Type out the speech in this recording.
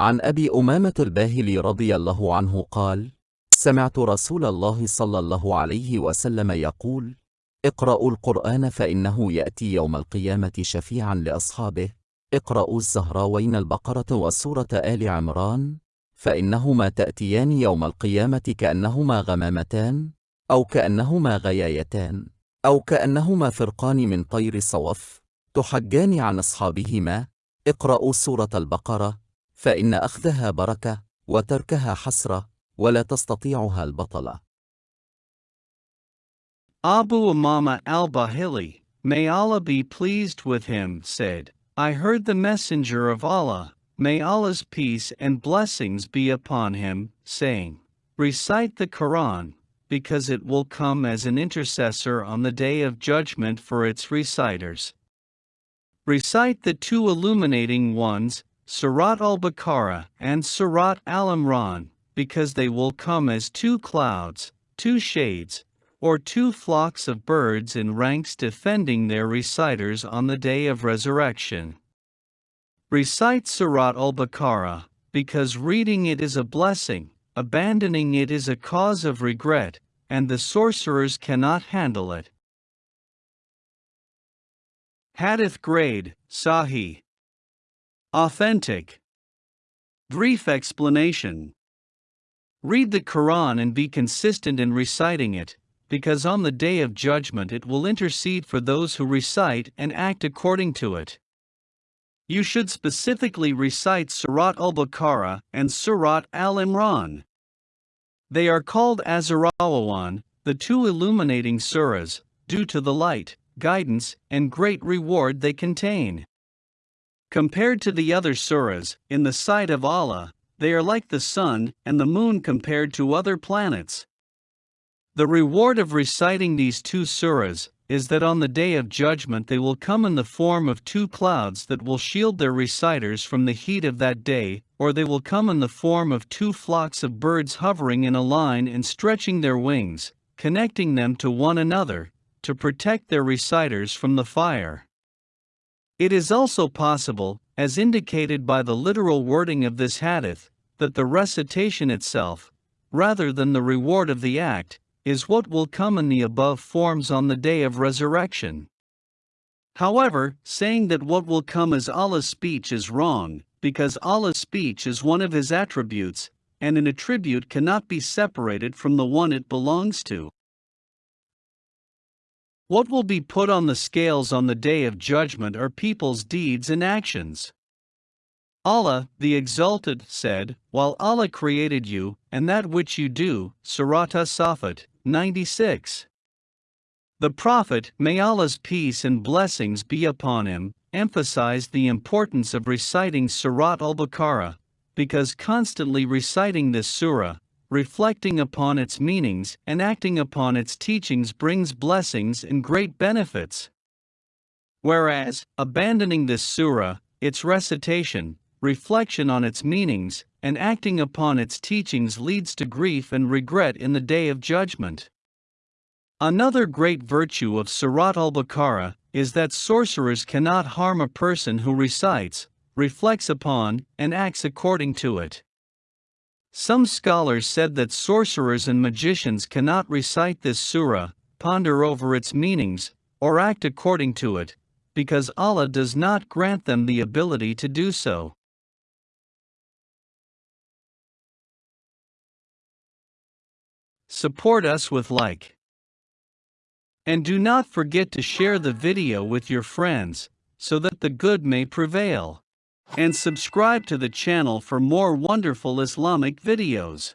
عن أبي أمامة الباهلي رضي الله عنه قال: سمعت رسول الله صلى الله عليه وسلم يقول: اقرأوا القرآن فإنه يأتي يوم القيامة شفيعا لأصحابه، اقرأوا الزهراوين البقرة وسورة آل عمران، فإنهما تأتيان يوم القيامة كأنهما غمامتان، أو كأنهما غيايتان، أو كأنهما فرقان من طير صوف، تحجان عن أصحابهما، اقرأوا سورة البقرة، فإن أخذها بركة، وتركها حسرة، ولا تستطيعها البطلة. Abu Umama al-Bahili, may Allah be pleased with him, said, I heard the Messenger of Allah, may Allah's peace and blessings be upon him, saying, Recite the Quran, because it will come as an intercessor on the day of judgment for its reciters. Recite the two illuminating ones, Surat al-Baqarah and Surat al-Imran, because they will come as two clouds, two shades, or two flocks of birds in ranks defending their reciters on the day of resurrection. Recite Surat al Baqarah, because reading it is a blessing, abandoning it is a cause of regret, and the sorcerers cannot handle it. Hadith Grade, Sahih. Authentic. Brief explanation. Read the Quran and be consistent in reciting it, because on the day of judgment it will intercede for those who recite and act according to it. You should specifically recite Surat al Baqarah and Surat al Imran. They are called Az-Zahrawan, the two illuminating surahs, due to the light, guidance, and great reward they contain. Compared to the other surahs, in the sight of Allah, they are like the sun and the moon compared to other planets. The reward of reciting these two surahs is that on the day of judgment they will come in the form of two clouds that will shield their reciters from the heat of that day, or they will come in the form of two flocks of birds hovering in a line and stretching their wings, connecting them to one another, to protect their reciters from the fire. It is also possible, as indicated by the literal wording of this hadith, that the recitation itself, rather than the reward of the act, is what will come in the above forms on the day of resurrection. However, saying that what will come is Allah's speech is wrong, because Allah's speech is one of His attributes, and an attribute cannot be separated from the one it belongs to. What will be put on the scales on the day of judgment are people's deeds and actions. Allah, the Exalted, said, While Allah created you, and that which you do, Surat As-Saffat, 96. The Prophet, may Allah's peace and blessings be upon him, emphasized the importance of reciting Surat al Baqarah, because constantly reciting this surah, reflecting upon its meanings, and acting upon its teachings brings blessings and great benefits. Whereas, abandoning this surah, its recitation, reflection on its meanings, and acting upon its teachings leads to grief and regret in the day of judgment. Another great virtue of Surat al Baqarah is that sorcerers cannot harm a person who recites, reflects upon, and acts according to it. Some scholars said that sorcerers and magicians cannot recite this surah, ponder over its meanings, or act according to it, because Allah does not grant them the ability to do so. Support us with like. And do not forget to share the video with your friends, so that the good may prevail. And subscribe to the channel for more wonderful Islamic videos.